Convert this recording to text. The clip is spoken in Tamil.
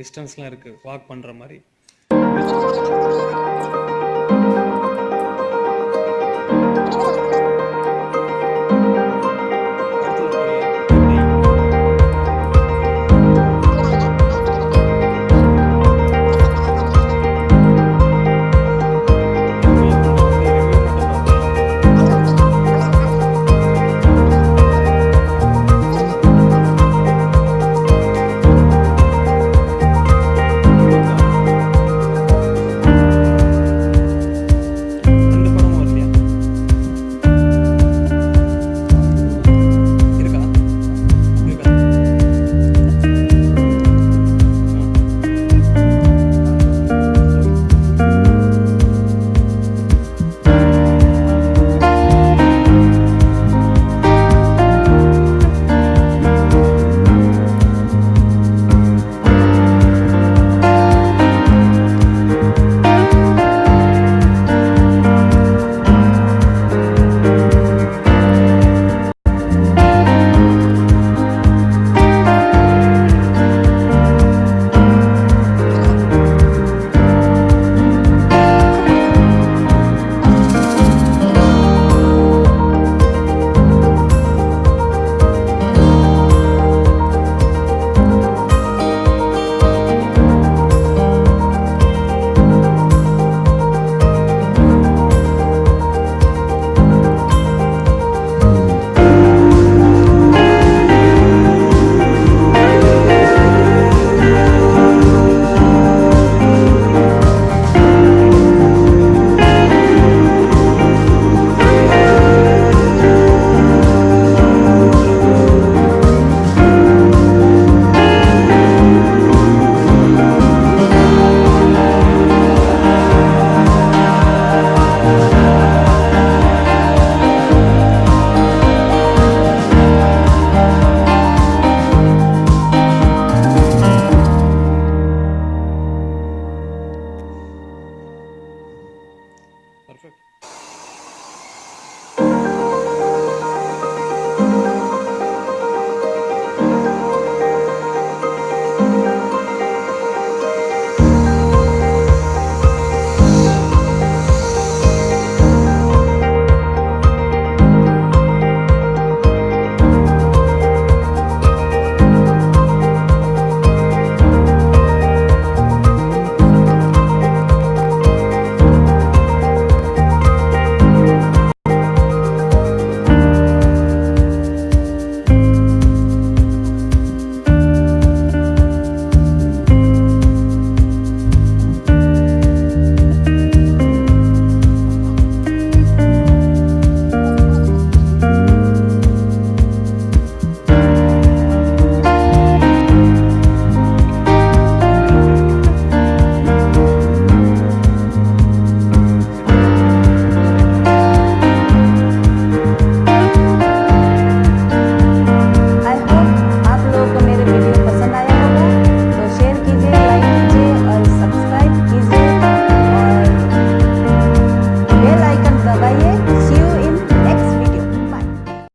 டிஸ்டன்ஸ்லாம் இருக்குது வாக் பண்ணுற மாதிரி.